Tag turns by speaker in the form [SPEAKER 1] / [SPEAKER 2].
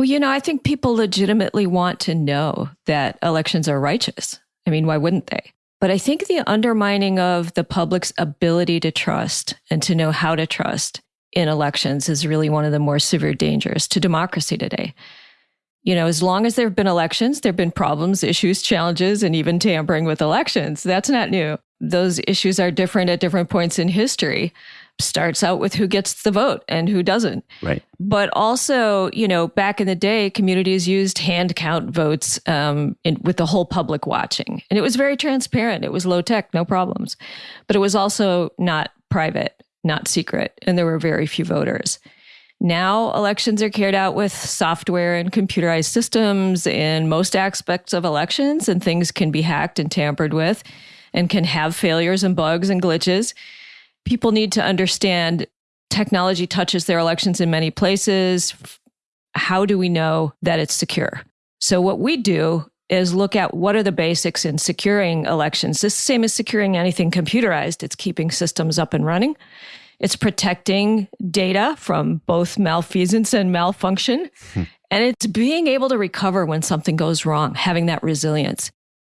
[SPEAKER 1] Well, you know, I think people legitimately want to know that elections are righteous. I mean, why wouldn't they? But I think the undermining of the public's ability to trust and to know how to trust in elections is really one of the more severe dangers to democracy today. You know, as long as there have been elections, there have been problems, issues, challenges, and even tampering with elections. That's not new. Those issues are different at different points in history starts out with who gets the vote and who doesn't.
[SPEAKER 2] Right.
[SPEAKER 1] But also, you know, back in the day, communities used hand count votes um, in, with the whole public watching. And it was very transparent. It was low tech, no problems. But it was also not private, not secret. And there were very few voters. Now, elections are carried out with software and computerized systems in most aspects of elections, and things can be hacked and tampered with and can have failures and bugs and glitches people need to understand technology touches their elections in many places. How do we know that it's secure? So, what we do is look at what are the basics in securing elections. The same as securing anything computerized, it's keeping systems up and running. It's protecting data from both malfeasance and malfunction. Hmm. And it's being able to recover when something goes wrong, having that resilience.